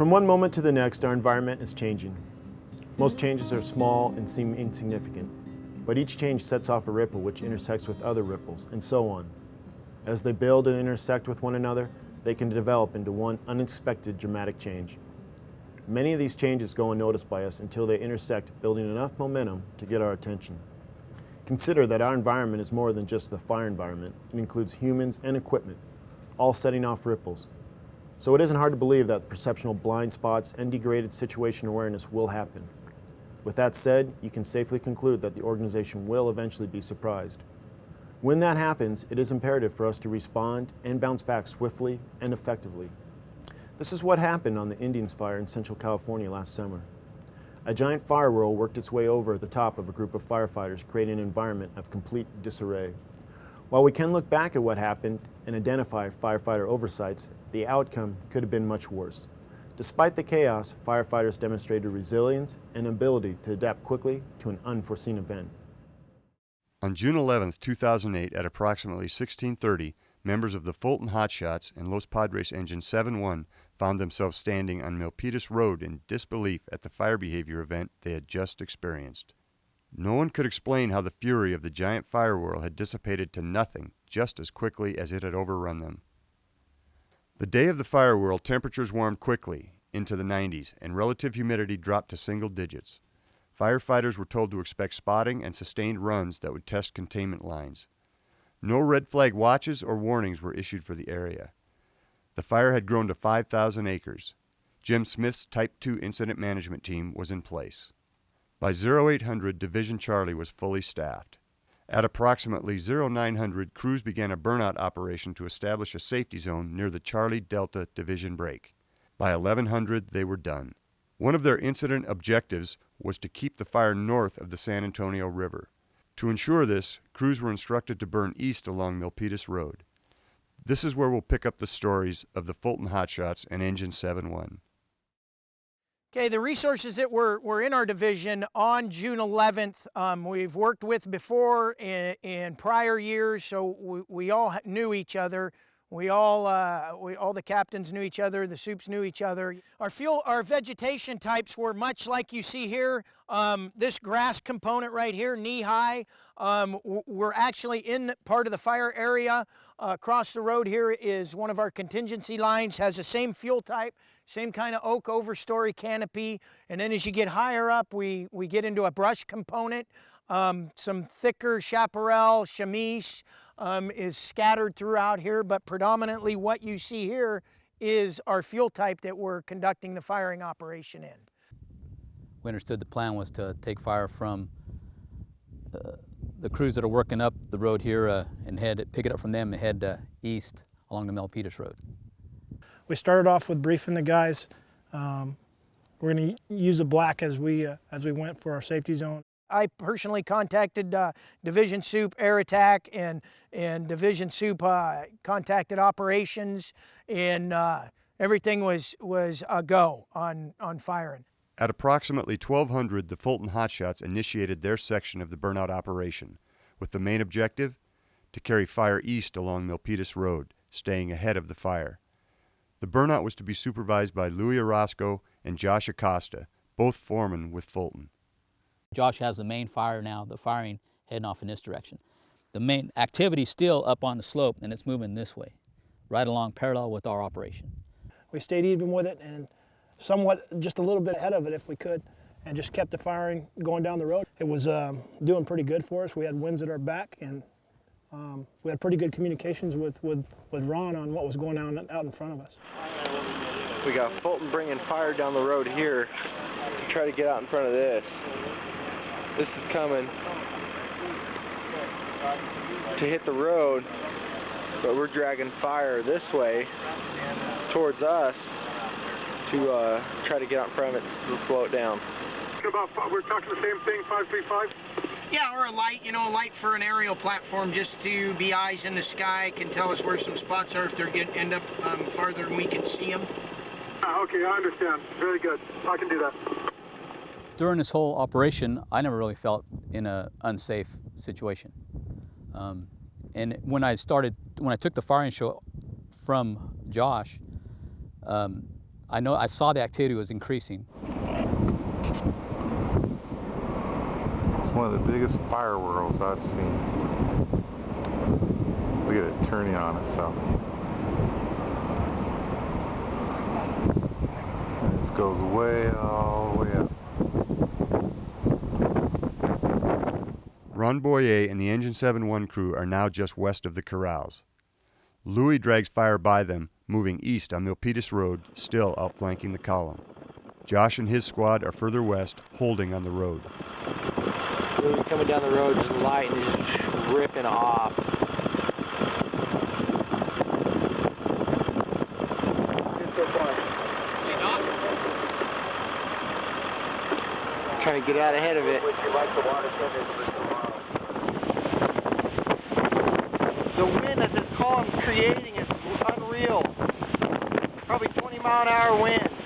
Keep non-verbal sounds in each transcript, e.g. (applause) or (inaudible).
From one moment to the next, our environment is changing. Most changes are small and seem insignificant, but each change sets off a ripple which intersects with other ripples, and so on. As they build and intersect with one another, they can develop into one unexpected dramatic change. Many of these changes go unnoticed by us until they intersect, building enough momentum to get our attention. Consider that our environment is more than just the fire environment. It includes humans and equipment, all setting off ripples. So it isn't hard to believe that perceptual blind spots and degraded situation awareness will happen. With that said, you can safely conclude that the organization will eventually be surprised. When that happens, it is imperative for us to respond and bounce back swiftly and effectively. This is what happened on the Indians fire in Central California last summer. A giant fire whirl worked its way over the top of a group of firefighters, creating an environment of complete disarray. While we can look back at what happened and identify firefighter oversights, the outcome could have been much worse. Despite the chaos, firefighters demonstrated resilience and ability to adapt quickly to an unforeseen event. On June 11, 2008, at approximately 1630, members of the Fulton Hotshots and Los Padres Engine 7-1 found themselves standing on Milpitas Road in disbelief at the fire behavior event they had just experienced. No one could explain how the fury of the giant fire whirl had dissipated to nothing just as quickly as it had overrun them. The day of the fire whirl, temperatures warmed quickly into the 90s and relative humidity dropped to single digits. Firefighters were told to expect spotting and sustained runs that would test containment lines. No red flag watches or warnings were issued for the area. The fire had grown to 5,000 acres. Jim Smith's Type 2 incident management team was in place. By 0800, Division Charlie was fully staffed. At approximately 0900, crews began a burnout operation to establish a safety zone near the Charlie Delta Division break. By 1100, they were done. One of their incident objectives was to keep the fire north of the San Antonio River. To ensure this, crews were instructed to burn east along Milpitas Road. This is where we'll pick up the stories of the Fulton Hotshots and Engine 7-1. Okay, the resources that were, were in our division on June 11th, um, we've worked with before in, in prior years, so we, we all knew each other. We all, uh, we, all the captains knew each other, the soups knew each other. Our fuel, our vegetation types were much like you see here. Um, this grass component right here, knee high, um, we're actually in part of the fire area. Uh, across the road here is one of our contingency lines, has the same fuel type, same kind of oak overstory canopy. And then as you get higher up, we, we get into a brush component, um, some thicker chaparral, chamise, um, is scattered throughout here, but predominantly what you see here is our fuel type that we're conducting the firing operation in. We understood the plan was to take fire from uh, the crews that are working up the road here uh, and head pick it up from them and head uh, east along the Milpitas Road. We started off with briefing the guys. Um, we're going to use the black as we uh, as we went for our safety zone. I personally contacted uh, Division Soup Air Attack and, and Division Soup uh, contacted operations and uh, everything was, was a go on, on firing. At approximately 1200, the Fulton Hotshots initiated their section of the burnout operation, with the main objective to carry fire east along Milpitas Road, staying ahead of the fire. The burnout was to be supervised by Louis Orozco and Josh Acosta, both foremen with Fulton. Josh has the main fire now, the firing heading off in this direction. The main activity still up on the slope and it's moving this way, right along parallel with our operation. We stayed even with it and somewhat just a little bit ahead of it if we could and just kept the firing going down the road. It was um, doing pretty good for us. We had winds at our back and um, we had pretty good communications with, with, with Ron on what was going on out in front of us. We got Fulton bringing fire down the road here to try to get out in front of this. This is coming to hit the road, but we're dragging fire this way towards us to uh, try to get out in front of it to slow it down. About, we're talking the same thing, 535? Yeah, or a light, you know, a light for an aerial platform just to be eyes in the sky, can tell us where some spots are if they're getting end up um, farther and we can see them. Ah, okay, I understand. Very good. I can do that during this whole operation, I never really felt in an unsafe situation. Um, and when I started, when I took the firing show from Josh, um, I know I saw the activity was increasing. One of the biggest fire whirls I've seen. Look at it turning on itself. It goes way all the way up. Ron Boyer and the Engine 7-1 crew are now just west of the corrals. Louis drags fire by them, moving east on Milpitas Road, still outflanking the column. Josh and his squad are further west, holding on the road. Louis coming down the road, just light and just ripping off. Trying to get out ahead of it. The wind that this column's creating is unreal. Probably 20 mile an hour wind.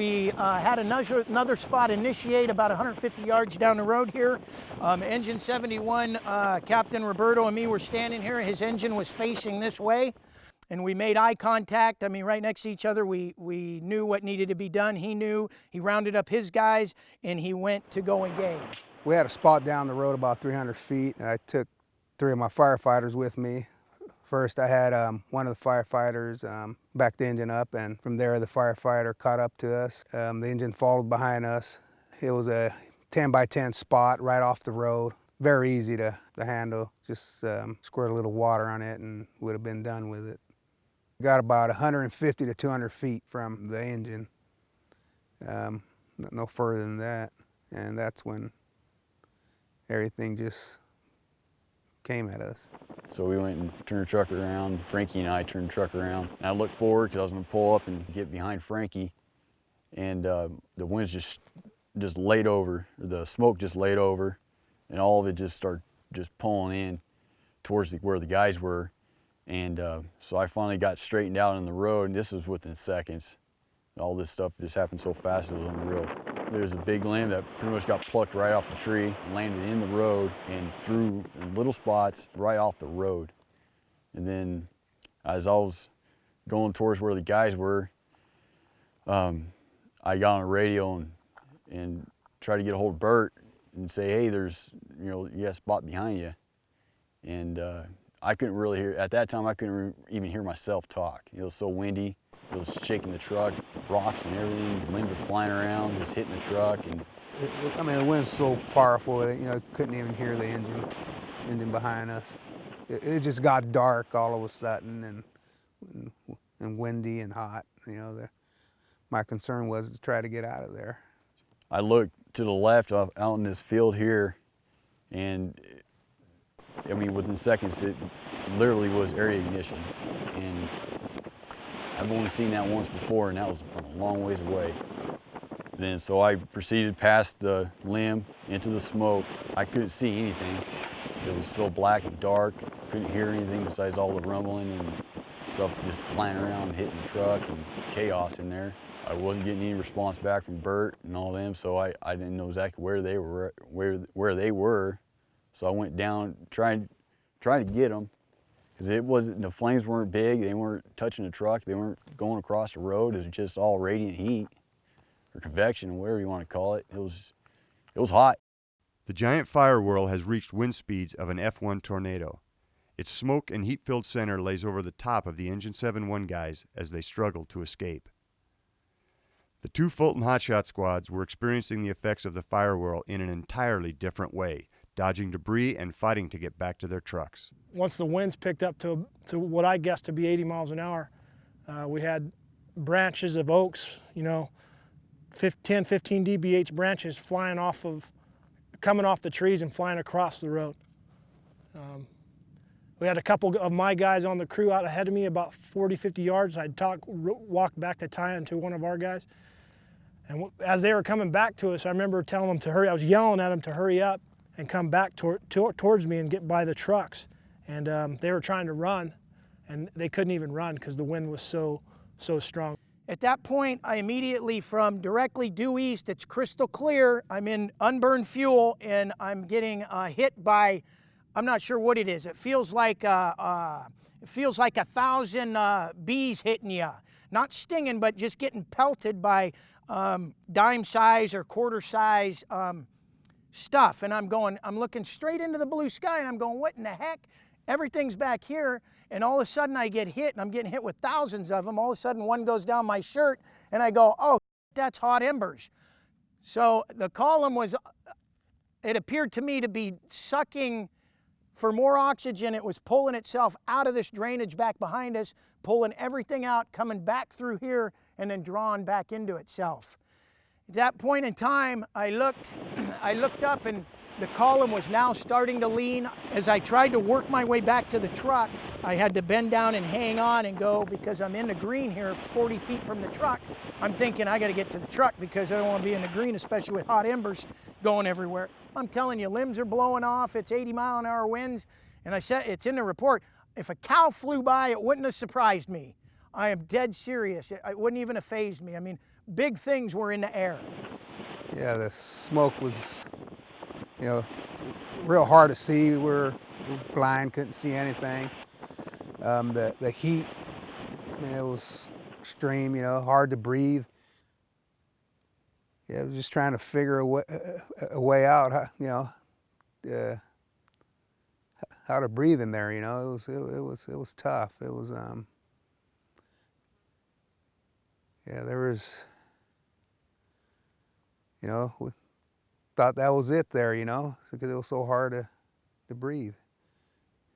We uh, had another, another spot initiate about 150 yards down the road here. Um, engine 71, uh, Captain Roberto and me were standing here. His engine was facing this way. And we made eye contact. I mean, right next to each other. We, we knew what needed to be done. He knew. He rounded up his guys and he went to go engage. We had a spot down the road about 300 feet, and I took three of my firefighters with me. First, I had um, one of the firefighters um, back the engine up, and from there, the firefighter caught up to us. Um, the engine followed behind us. It was a 10 by 10 spot right off the road. Very easy to, to handle. Just um, squirt a little water on it, and would have been done with it. Got about 150 to 200 feet from the engine, um, no further than that, and that's when everything just came at us. So we went and turned the truck around. Frankie and I turned the truck around. And I looked forward because I was going to pull up and get behind Frankie. And uh, the wind's just just laid over, the smoke just laid over, and all of it just started just pulling in towards the, where the guys were. And uh, so I finally got straightened out on the road, and this was within seconds. All this stuff just happened so fast, it was unreal. There's a big limb that pretty much got plucked right off the tree, landed in the road, and threw little spots right off the road. And then as I was going towards where the guys were, um, I got on the radio and, and tried to get a hold of Bert and say, hey, there's, you know, you got a spot behind you. And uh, I couldn't really hear, at that time, I couldn't even hear myself talk. It was so windy. It was shaking the truck, rocks and everything. Limbs were flying around, just hitting the truck. And It, it- I mean, the wind's so powerful, that, you know, couldn't even hear the engine, engine behind us. It, it just got dark all of a sudden and, and, and windy and hot. You know, the, my concern was to try to get out of there. I looked to the left off, out in this field here, and I mean, within seconds, it literally was area ignition. And I've only seen that once before, and that was from a long ways away. Then, so I proceeded past the limb into the smoke. I couldn't see anything. It was so black and dark. Couldn't hear anything besides all the rumbling and stuff just flying around hitting the truck and chaos in there. I wasn't getting any response back from Bert and all them, so I, I didn't know exactly where they were, where where they were. So I went down trying trying to get them because it wasn't the flames weren't big. They weren't touching the truck. They weren't going across the road. It was just all radiant heat or convection, whatever you want to call it. It was it was hot. The giant fire whirl has reached wind speeds of an F1 tornado. Its smoke and heat filled center lays over the top of the Engine 7-1 guys as they struggle to escape. The two Fulton Hotshot squads were experiencing the effects of the fire whirl in an entirely different way, dodging debris and fighting to get back to their trucks. Once the winds picked up to, to what I guessed to be 80 miles an hour, uh, we had branches of oaks, you know, 10, 15 dBH branches flying off of, coming off the trees and flying across the road. Um, we had a couple of my guys on the crew out ahead of me about 40, 50 yards. I'd talk, walk back to tie into one of our guys. And as they were coming back to us, I remember telling them to hurry. I was yelling at them to hurry up and come back tor- towards me and get by the trucks. And um, they were trying to run, and they couldn't even run because the wind was so so strong. At that point, I immediately from directly due east, it's crystal clear. I'm in unburned fuel and I'm getting uh, hit by I'm not sure what it is. It feels like uh, uh, it feels like a thousand uh, bees hitting you, not stinging, but just getting pelted by um, dime size or quarter size um, stuff. And I'm going, I'm looking straight into the blue sky, and I'm going, what in the heck? Everything's back here, and all of a sudden I get hit, and I'm getting hit with thousands of them. All of a sudden, one goes down my shirt, and I go, oh, that's hot embers. So the column was, it appeared to me to be sucking for more oxygen. It was pulling itself out of this drainage back behind us, pulling everything out, coming back through here, and then drawn back into itself. At that point in time, I looked, (clears throat) I looked up and the column was now starting to lean. As I tried to work my way back to the truck, I had to bend down and hang on and go because I'm in the green here 40 feet from the truck. I'm thinking I gotta get to the truck because I don't wanna be in the green, especially with hot embers going everywhere. I'm telling you, limbs are blowing off, it's 80 mile an hour winds, and I said, it's in the report, if a cow flew by, it wouldn't have surprised me. I am dead serious. It, it wouldn't even have phased me. I mean, big things were in the air. Yeah, the smoke was, you know, real hard to see. We were blind, couldn't see anything. Um, the, the heat, it was extreme, you know, hard to breathe. Yeah, I was just trying to figure a way, a way out, you know, uh, how to breathe in there, you know. It was, it, it was, it was tough. It was, um, yeah, there was, you know, we thought that was it there, you know, because it was so hard to, to breathe.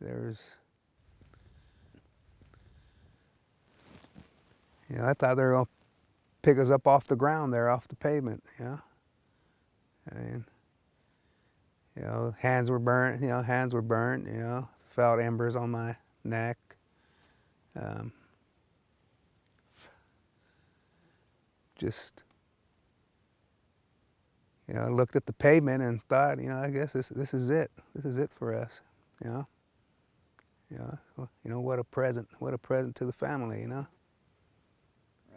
There was, you know, I thought they were going to pick us up off the ground there, off the pavement, you know. I mean, you know, hands were burnt, you know, hands were burnt, you know, felt embers on my neck. Um, just, you know, looked at the pavement and thought, you know, I guess this this is it. This is it for us, you know. You know, you know what a present, what a present to the family, you know.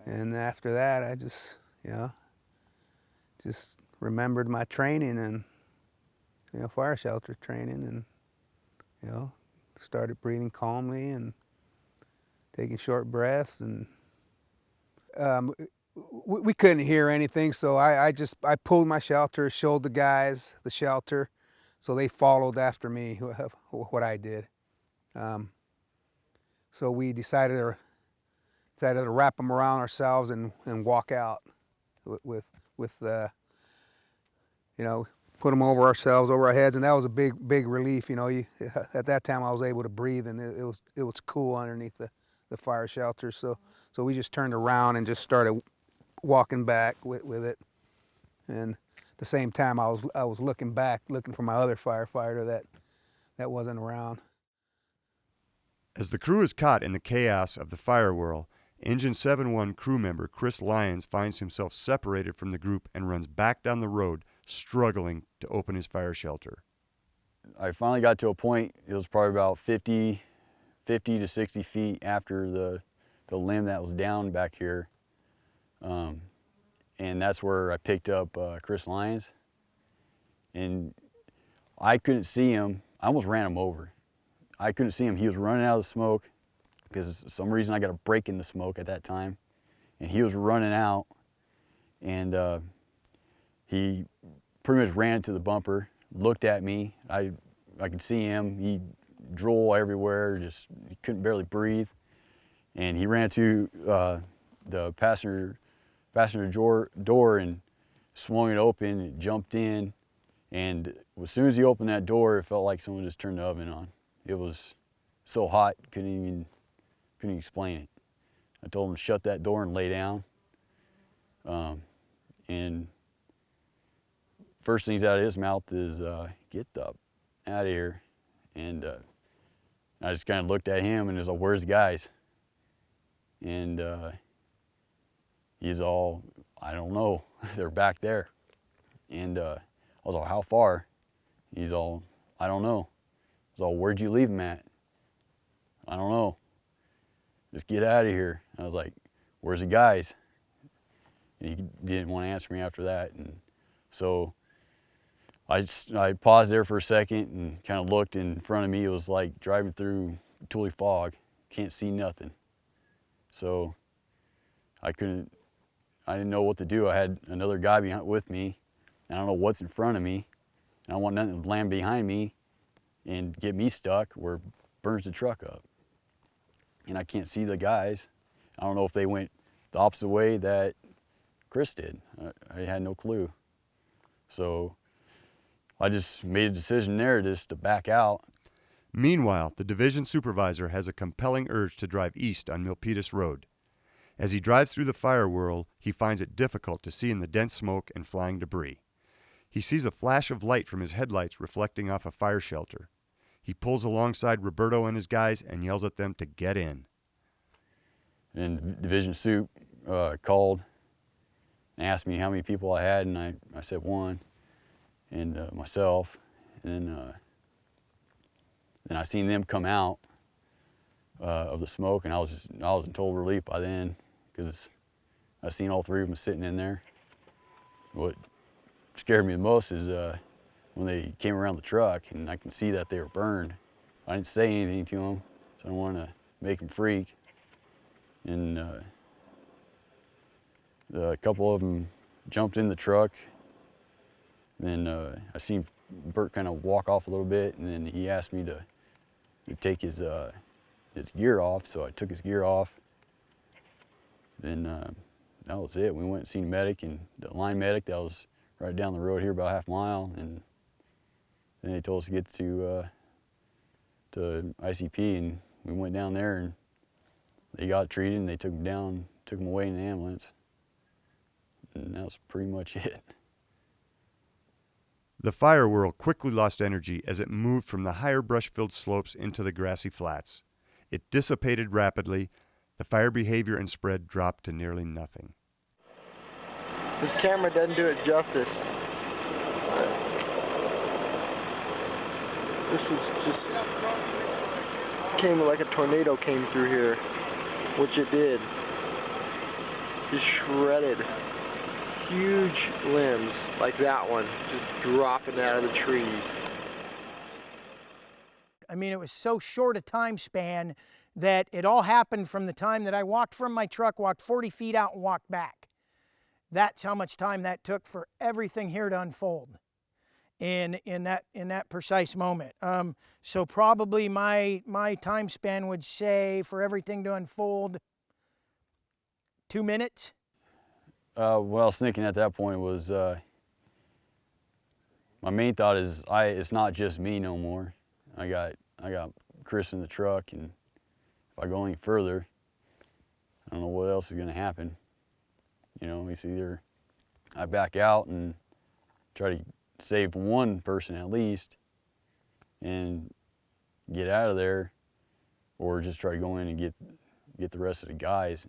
Right. And after that, I just, you know, just remembered my training and, you know, fire shelter training and, you know, started breathing calmly and taking short breaths and um, we couldn't hear anything, so I, I, just I pulled my shelter, showed the guys the shelter, so they followed after me (laughs) what I did. Um, so we decided to decided to wrap them around ourselves and, and walk out with with, with uh, you know put them over ourselves over our heads, and that was a big big relief. You know, you, (laughs) at that time I was able to breathe, and it, it was it was cool underneath the the fire shelter. So so we just turned around and just started walking back with, with it. And at the same time, I was, I was looking back, looking for my other firefighter that, that wasn't around. As the crew is caught in the chaos of the fire whirl, Engine 7-1 crew member Chris Lyons finds himself separated from the group and runs back down the road, struggling to open his fire shelter. I finally got to a point, it was probably about 50, 50 to 60 feet after the, the limb that was down back here um, and that's where I picked up uh, Chris Lyons. And I couldn't see him. I almost ran him over. I couldn't see him. He was running out of the smoke because some reason I got a break in the smoke at that time. And he was running out and uh, he pretty much ran to the bumper, looked at me. I, I could see him. He drool everywhere, just he couldn't barely breathe. And he ran to uh, the passenger passenger door, door and swung it open and jumped in. And as soon as he opened that door, it felt like someone just turned the oven on. It was so hot, couldn't even, couldn't explain it. I told him to shut that door and lay down. Um, and first things out of his mouth is, uh, get the out of here. And uh, I just kind of looked at him and was like, where's the guys? And uh, he's all, I don't know, (laughs) they're back there. And uh, I was all, how far? He's all, I don't know. I was all, where'd you leave him at? I don't know. Just get out of here. I was like, where's the guys? And he didn't want to answer me after that. And so I just, I paused there for a second and kind of looked in front of me. It was like driving through Tule fog. Can't see nothing. So I couldn't, I didn't know what to do. I had another guy behind with me. And I don't know what's in front of me. And I want nothing to land behind me and get me stuck where burns the truck up. And I can't see the guys. I don't know if they went the opposite way that Chris did. I, I had no clue. So I just made a decision there just to back out. Meanwhile, the division supervisor has a compelling urge to drive east on Milpitas Road. As he drives through the fire whirl, he finds it difficult to see in the dense smoke and flying debris. He sees a flash of light from his headlights reflecting off a fire shelter. He pulls alongside Roberto and his guys and yells at them to get in. And Division Soup uh, called and asked me how many people I had, and I, I said one, and uh, myself. And then, uh, then I seen them come out uh, of the smoke, and I was just, I was in total relief by then because I seen all three of them sitting in there. What scared me the most is uh, when they came around the truck, and I can see that they were burned. I didn't say anything to them, so I don't want to make them freak. And uh, a couple of them jumped in the truck. Then uh, I seen Bert kind of walk off a little bit, and then he asked me to, to take his uh, his gear off, so I took his gear off. Then uh, that was it. We went and seen a medic and the line medic that was right down the road here about half a mile, and then they told us to get to uh, to ICP, and we went down there and they got treated, and they took him down, took him away in the ambulance, and that was pretty much (laughs) it. The fire whirl quickly lost energy as it moved from the higher brush-filled slopes into the grassy flats. It dissipated rapidly. The fire behavior and spread dropped to nearly nothing. This camera doesn't do it justice. This is just came like a tornado came through here, which it did. Just shredded huge limbs like that one, just dropping out of the trees. I mean, it was so short a time span that it all happened from the time that I walked from my truck, walked 40 feet out, and walked back. That's how much time that took for everything here to unfold in in that in that precise moment. Um, so probably my my time span would say for everything to unfold two minutes. Uh, what I was thinking at that point was uh, my main thought is I it's not just me no more. I got I got Chris in the truck, and I go any further, I don't know what else is going to happen. You know, it's either I back out and try to save one person at least and get out of there, or just try to go in and get get the rest of the guys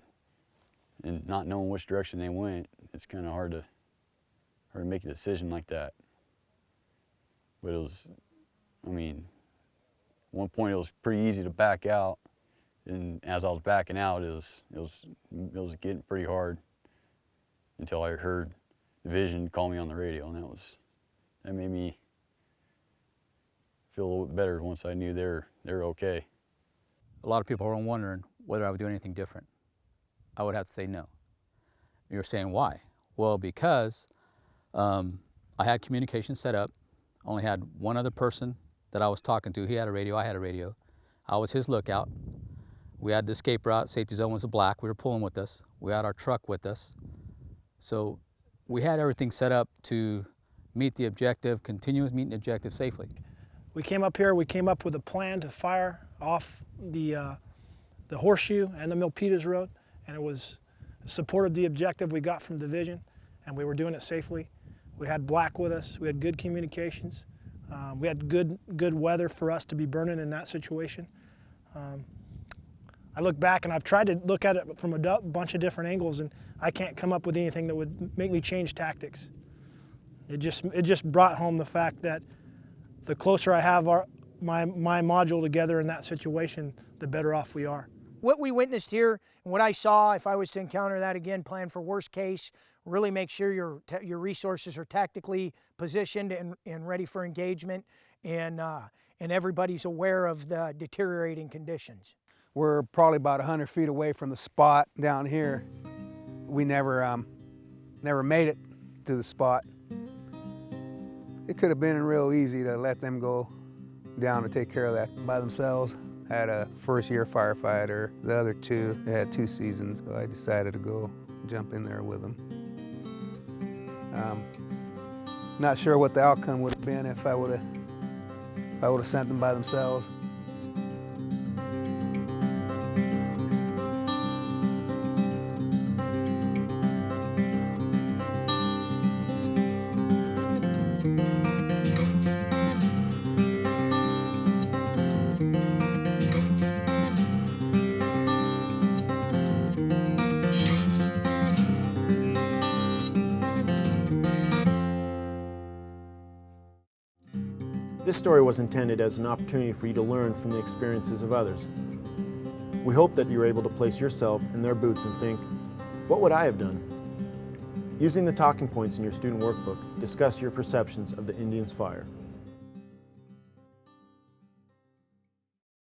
and not knowing which direction they went, it's kind of hard to hard to make a decision like that. But it was, I mean, at one point it was pretty easy to back out, and as I was backing out, it was it was it was getting pretty hard until I heard Division call me on the radio, and that was that made me feel a little bit better once I knew they're they're okay. A lot of people are wondering whether I would do anything different. I would have to say no. You're saying why? Well, because um, I had communication set up. Only had one other person that I was talking to. He had a radio, I had a radio. I was his lookout. We had the escape route, safety zone was a black. We were pulling with us. We had our truck with us. So we had everything set up to meet the objective, continuous meeting the objective safely. We came up here, we came up with a plan to fire off the, uh, the horseshoe and the Milpitas Road and it was supported the objective we got from division and we were doing it safely. We had black with us, we had good communications, um, we had good, good weather for us to be burning in that situation. Um, I look back and I've tried to look at it from a bunch of different angles and I can't come up with anything that would make me change tactics. It just, it just brought home the fact that the closer I have our, my, my module together in that situation, the better off we are what we witnessed here and what I saw, if I was to encounter that again, plan for worst case, really make sure your, your resources are tactically positioned and, and ready for engagement and, uh, and everybody's aware of the deteriorating conditions. We're probably about 100 feet away from the spot down here. We never, um, never made it to the spot. It could have been real easy to let them go down to take care of that by themselves. I had a first year firefighter, the other two, had two seasons, so I decided to go jump in there with them. Um, not sure what the outcome would have been if I would have, if I would have sent them by themselves. Story was intended as an opportunity for you to learn from the experiences of others. We hope that you're able to place yourself in their boots and think, what would I have done? Using the talking points in your student workbook, discuss your perceptions of the Indians' fire.